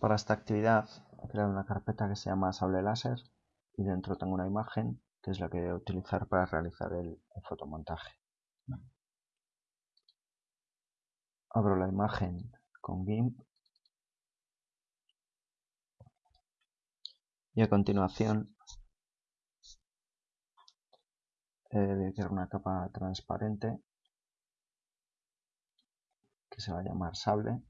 Para esta actividad he creado una carpeta que se llama sable láser y dentro tengo una imagen que es la que voy a utilizar para realizar el, fotomontaje. Abro la imagen con GIMP y a continuación eh, voy a crear una capa transparente que se va a llamar sable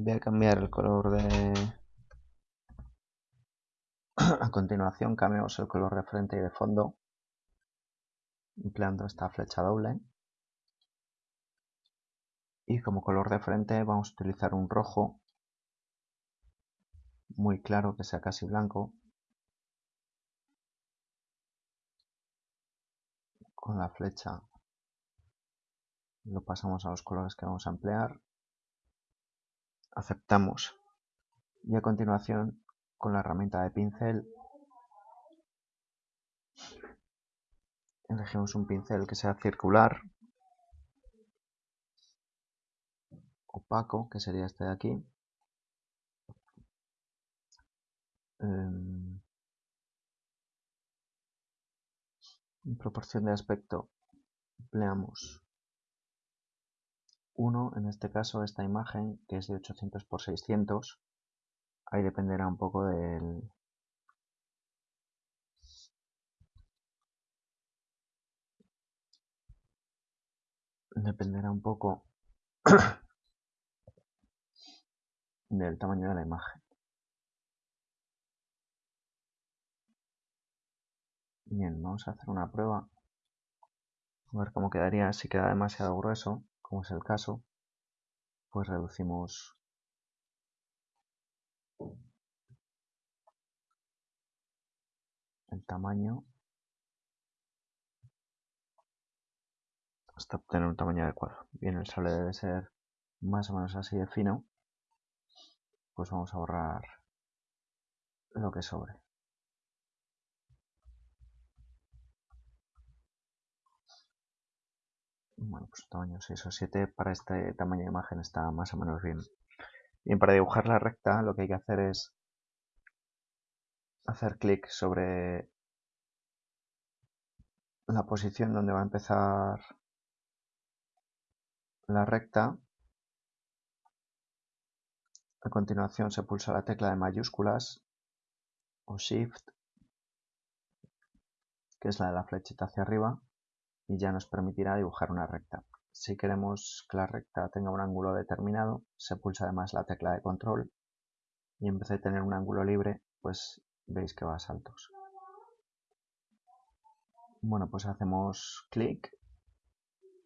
voy a cambiar el color de a continuación cambiamos el color de frente y de fondo. Empleando esta flecha doble. Y como color de frente vamos a utilizar un rojo. Muy claro que sea casi blanco. Con la flecha lo pasamos a los colores que vamos a emplear aceptamos. Y a continuación con la herramienta de pincel elegimos un pincel que sea circular opaco que sería este de aquí. Em, en proporción de aspecto empleamos 1, en este caso esta imagen que es de 800 x 600 ahí dependerá un poco del dependerá un poco del tamaño de la imagen. Bien, vamos a hacer una prueba. A ver cómo quedaría si queda demasiado grueso como es el caso, pues reducimos el tamaño hasta obtener un tamaño adecuado. Bien, el sable debe ser más o menos así de fino, pues vamos a borrar lo que sobre. Bueno, pues tamaño 6 o 7 para este tamaño de imagen está más o menos bien. Bien, para dibujar la recta lo que hay que hacer es hacer clic sobre la posición donde va a empezar la recta. A continuación se pulsa la tecla de mayúsculas o Shift, que es la de la flechita hacia arriba y ya nos permitirá dibujar una recta. Si queremos que la recta tenga un ángulo determinado, se pulsa además la tecla de control y en vez de tener un ángulo libre, pues veis que va a saltos. Bueno, pues hacemos clic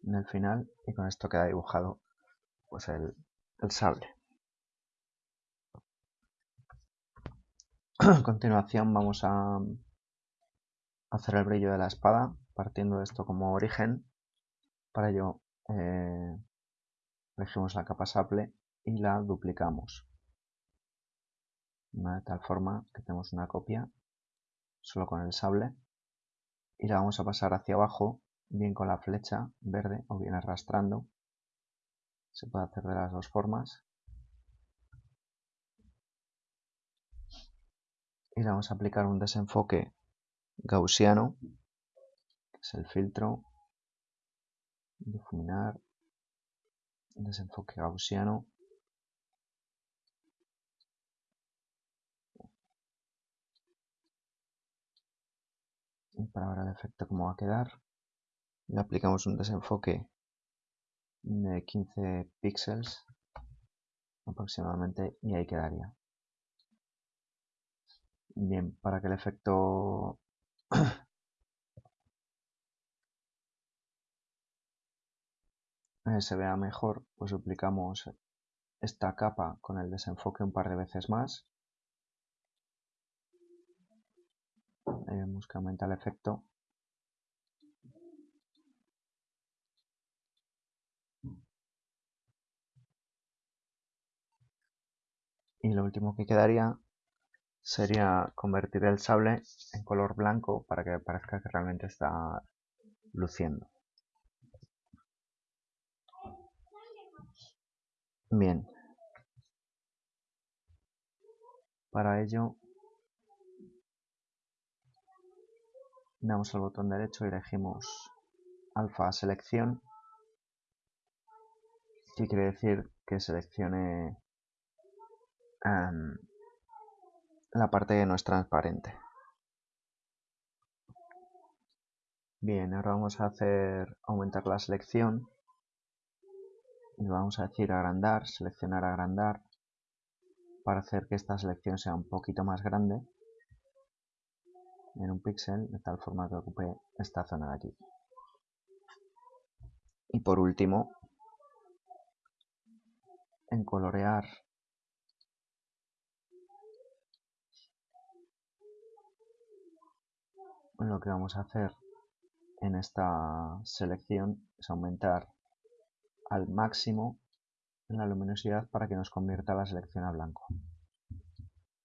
en el final y con esto queda dibujado pues el, el sable. A continuación vamos a hacer el brillo de la espada partiendo de esto como origen. Para ello eh, elegimos la capa sable y la duplicamos. De tal forma que tenemos una copia solo con el sable y la vamos a pasar hacia abajo bien con la flecha verde o bien arrastrando. Se puede hacer de las dos formas. Y le vamos a aplicar un desenfoque gaussiano es el filtro, difuminar, desenfoque gaussiano, y para ver el efecto cómo va a quedar le aplicamos un desenfoque de 15 píxeles aproximadamente y ahí quedaría. Bien para que el efecto se vea mejor, pues duplicamos esta capa con el desenfoque un par de veces más. Vemos que aumenta el efecto. Y lo último que quedaría sería convertir el sable en color blanco para que parezca que realmente está luciendo. Bien. Para ello damos al botón derecho y elegimos alfa selección que quiere decir que seleccione em, la parte que no es transparente. Bien, ahora vamos a hacer aumentar la selección y vamos a decir agrandar, seleccionar agrandar para hacer que esta selección sea un poquito más grande en un píxel de tal forma que ocupe esta zona de aquí. Y por último, en colorear lo que vamos a hacer en esta selección es aumentar al máximo la luminosidad para que nos convierta la selección a blanco.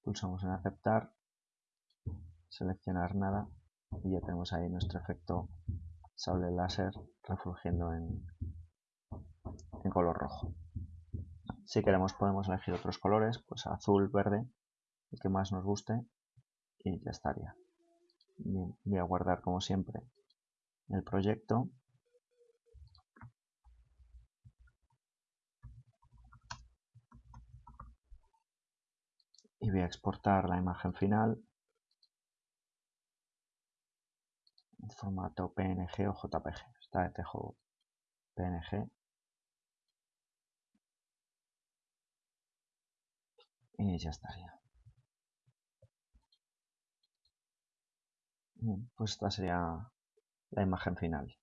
Pulsamos en aceptar, seleccionar nada y ya tenemos ahí nuestro efecto sable láser refulgiendo en, en color rojo. Si queremos podemos elegir otros colores, pues azul, verde, el que más nos guste y ya estaría. voy a guardar como siempre el proyecto y voy a exportar la imagen final en formato PNG o JPG. Esta vez dejo PNG y ya estaría. Bien, pues esta sería la imagen final.